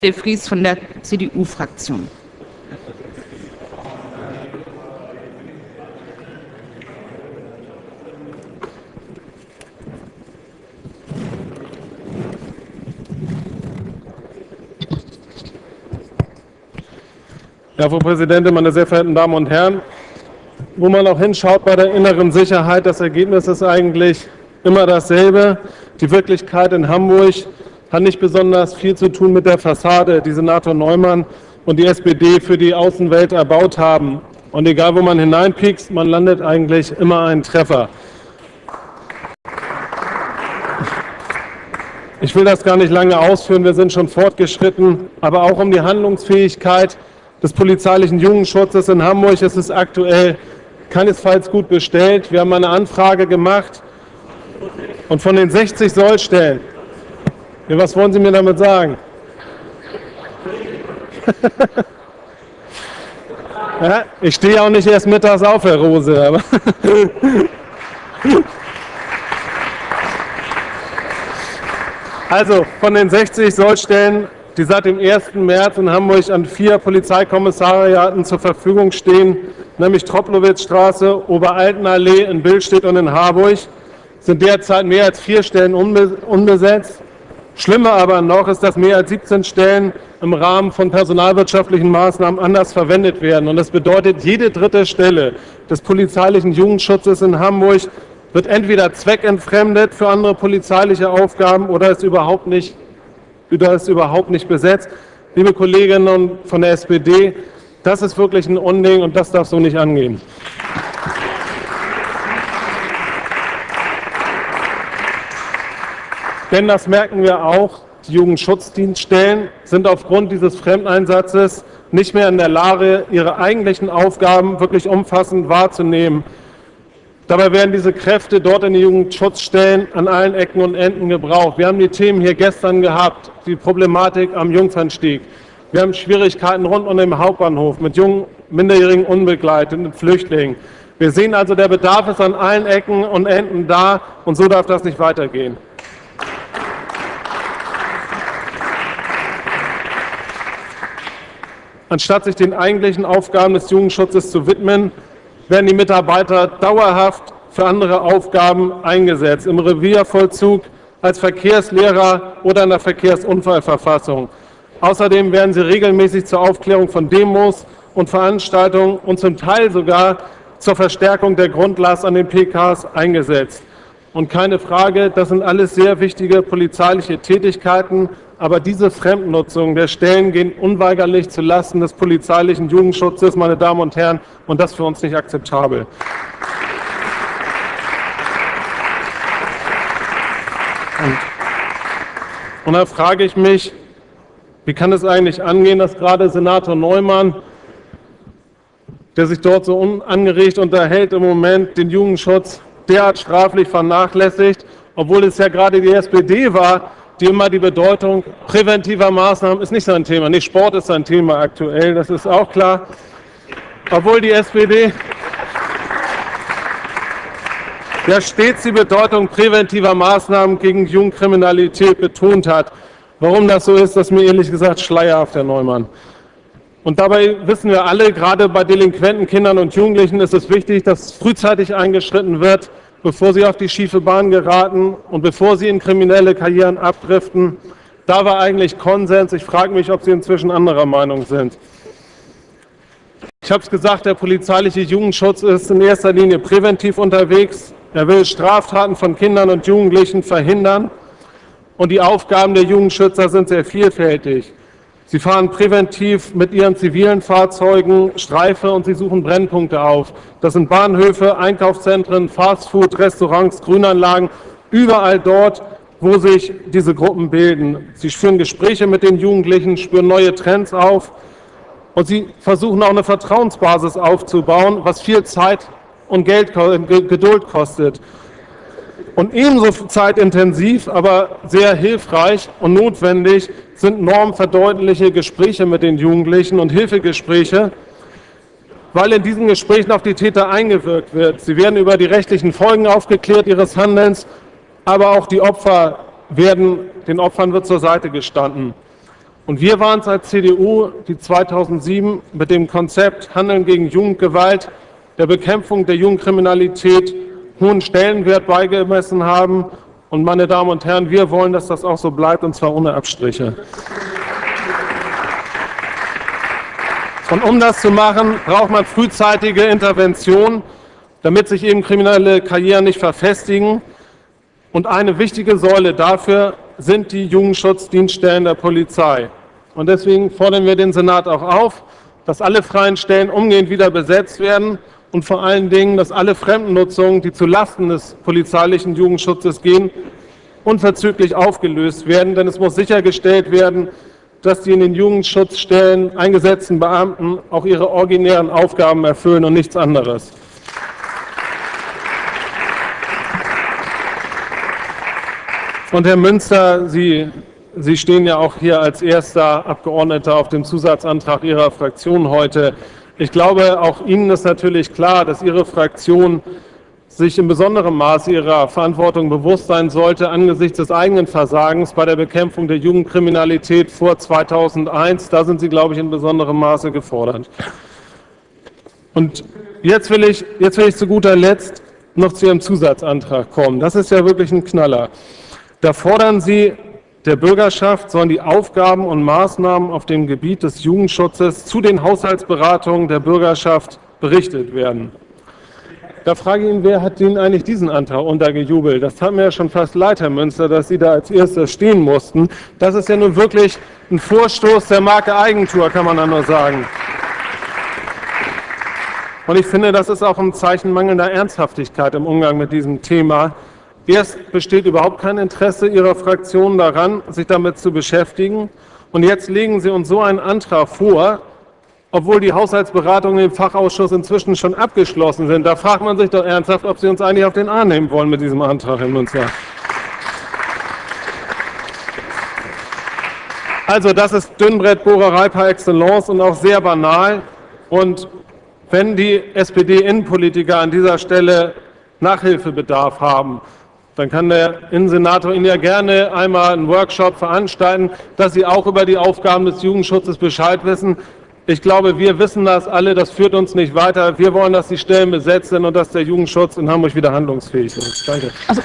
De Vries von der CDU-Fraktion. Ja, Frau Präsidentin, meine sehr verehrten Damen und Herren! Wo man auch hinschaut bei der inneren Sicherheit, das Ergebnis ist eigentlich immer dasselbe. Die Wirklichkeit in Hamburg hat nicht besonders viel zu tun mit der Fassade, die Senator Neumann und die SPD für die Außenwelt erbaut haben. Und egal, wo man hineinpiekst, man landet eigentlich immer einen Treffer. Ich will das gar nicht lange ausführen, wir sind schon fortgeschritten, aber auch um die Handlungsfähigkeit des polizeilichen Jugendschutzes in Hamburg ist es aktuell keinesfalls gut bestellt. Wir haben eine Anfrage gemacht und von den 60 Sollstellen, was wollen Sie mir damit sagen? ja, ich stehe auch nicht erst mittags auf, Herr Rose. Aber also von den 60 Sollstellen die seit dem 1. März in Hamburg an vier Polizeikommissariaten zur Verfügung stehen, nämlich Tropplowitzstraße, Oberaltenallee in Billstedt und in Harburg, sind derzeit mehr als vier Stellen unbesetzt. Schlimmer aber noch ist, dass mehr als 17 Stellen im Rahmen von personalwirtschaftlichen Maßnahmen anders verwendet werden. Und das bedeutet, jede dritte Stelle des polizeilichen Jugendschutzes in Hamburg wird entweder zweckentfremdet für andere polizeiliche Aufgaben oder ist überhaupt nicht da ist überhaupt nicht besetzt. Liebe Kolleginnen von der SPD, das ist wirklich ein Unding und das darf so nicht angehen. Denn das merken wir auch, die Jugendschutzdienststellen sind aufgrund dieses Fremdeinsatzes nicht mehr in der Lage, ihre eigentlichen Aufgaben wirklich umfassend wahrzunehmen. Dabei werden diese Kräfte dort in den Jugendschutzstellen an allen Ecken und Enden gebraucht. Wir haben die Themen hier gestern gehabt, die Problematik am Jungfernstieg. Wir haben Schwierigkeiten rund um den Hauptbahnhof mit jungen, minderjährigen unbegleiteten Flüchtlingen. Wir sehen also, der Bedarf ist an allen Ecken und Enden da, und so darf das nicht weitergehen. Anstatt sich den eigentlichen Aufgaben des Jugendschutzes zu widmen, werden die Mitarbeiter dauerhaft für andere Aufgaben eingesetzt, im Reviervollzug, als Verkehrslehrer oder in der Verkehrsunfallverfassung. Außerdem werden sie regelmäßig zur Aufklärung von Demos und Veranstaltungen und zum Teil sogar zur Verstärkung der Grundlast an den PKs eingesetzt. Und keine Frage, das sind alles sehr wichtige polizeiliche Tätigkeiten, aber diese Fremdnutzung der Stellen gehen unweigerlich zulasten des polizeilichen Jugendschutzes, meine Damen und Herren, und das für uns nicht akzeptabel. Und, und da frage ich mich, wie kann es eigentlich angehen, dass gerade Senator Neumann, der sich dort so unangeregt unterhält, im Moment den Jugendschutz derart straflich vernachlässigt, obwohl es ja gerade die SPD war, die immer die Bedeutung präventiver Maßnahmen ist nicht sein Thema. Nicht Sport ist sein Thema aktuell, das ist auch klar. Obwohl die SPD ja stets die Bedeutung präventiver Maßnahmen gegen Jugendkriminalität betont hat. Warum das so ist, das ist mir ehrlich gesagt schleierhaft, Herr Neumann. Und dabei wissen wir alle, gerade bei delinquenten Kindern und Jugendlichen ist es wichtig, dass frühzeitig eingeschritten wird, bevor sie auf die schiefe Bahn geraten und bevor sie in kriminelle Karrieren abdriften. Da war eigentlich Konsens. Ich frage mich, ob Sie inzwischen anderer Meinung sind. Ich habe es gesagt, der polizeiliche Jugendschutz ist in erster Linie präventiv unterwegs. Er will Straftaten von Kindern und Jugendlichen verhindern. Und die Aufgaben der Jugendschützer sind sehr vielfältig. Sie fahren präventiv mit ihren zivilen Fahrzeugen Streife und sie suchen Brennpunkte auf. Das sind Bahnhöfe, Einkaufszentren, Fastfood, Restaurants, Grünanlagen, überall dort, wo sich diese Gruppen bilden. Sie führen Gespräche mit den Jugendlichen, spüren neue Trends auf und sie versuchen auch eine Vertrauensbasis aufzubauen, was viel Zeit und Geld, Geduld kostet. Und ebenso zeitintensiv, aber sehr hilfreich und notwendig sind normverdeutliche Gespräche mit den Jugendlichen und Hilfegespräche, weil in diesen Gesprächen auf die Täter eingewirkt wird. Sie werden über die rechtlichen Folgen aufgeklärt ihres Handelns, aber auch die Opfer werden, den Opfern wird zur Seite gestanden. Und wir waren es als CDU, die 2007 mit dem Konzept Handeln gegen Jugendgewalt, der Bekämpfung der Jugendkriminalität hohen Stellenwert beigemessen haben. Und meine Damen und Herren, wir wollen, dass das auch so bleibt, und zwar ohne Abstriche. Und um das zu machen, braucht man frühzeitige Intervention, damit sich eben kriminelle Karrieren nicht verfestigen. Und eine wichtige Säule dafür sind die Jugendschutzdienststellen der Polizei. Und deswegen fordern wir den Senat auch auf, dass alle freien Stellen umgehend wieder besetzt werden und vor allen Dingen, dass alle Fremdennutzungen, die zu Lasten des polizeilichen Jugendschutzes gehen, unverzüglich aufgelöst werden. Denn es muss sichergestellt werden, dass die in den Jugendschutzstellen eingesetzten Beamten auch ihre originären Aufgaben erfüllen und nichts anderes. Und Herr Münster, Sie Sie stehen ja auch hier als erster Abgeordneter auf dem Zusatzantrag Ihrer Fraktion heute. Ich glaube, auch Ihnen ist natürlich klar, dass Ihre Fraktion sich in besonderem Maße ihrer Verantwortung bewusst sein sollte angesichts des eigenen Versagens bei der Bekämpfung der Jugendkriminalität vor 2001. Da sind Sie, glaube ich, in besonderem Maße gefordert. Und jetzt will ich, jetzt will ich zu guter Letzt noch zu Ihrem Zusatzantrag kommen. Das ist ja wirklich ein Knaller. Da fordern Sie der Bürgerschaft sollen die Aufgaben und Maßnahmen auf dem Gebiet des Jugendschutzes zu den Haushaltsberatungen der Bürgerschaft berichtet werden. Da frage ich ihn, wer hat Ihnen eigentlich diesen Antrag untergejubelt? Das haben mir ja schon fast leid, Herr Münster, dass Sie da als Erster stehen mussten. Das ist ja nun wirklich ein Vorstoß der Marke Eigentor, kann man da nur sagen. Und ich finde, das ist auch ein Zeichen mangelnder Ernsthaftigkeit im Umgang mit diesem Thema. Erst besteht überhaupt kein Interesse Ihrer Fraktion daran, sich damit zu beschäftigen. Und jetzt legen Sie uns so einen Antrag vor, obwohl die Haushaltsberatungen im Fachausschuss inzwischen schon abgeschlossen sind. Da fragt man sich doch ernsthaft, ob Sie uns eigentlich auf den Arm nehmen wollen mit diesem Antrag, Herr Münzer. Also das ist Dünnbrettbohrerei par excellence und auch sehr banal. Und wenn die SPD-Innenpolitiker an dieser Stelle Nachhilfebedarf haben, dann kann der Innensenator Ihnen ja gerne einmal einen Workshop veranstalten, dass Sie auch über die Aufgaben des Jugendschutzes Bescheid wissen. Ich glaube, wir wissen das alle, das führt uns nicht weiter. Wir wollen, dass die Stellen besetzt sind und dass der Jugendschutz in Hamburg wieder handlungsfähig ist. Danke. Also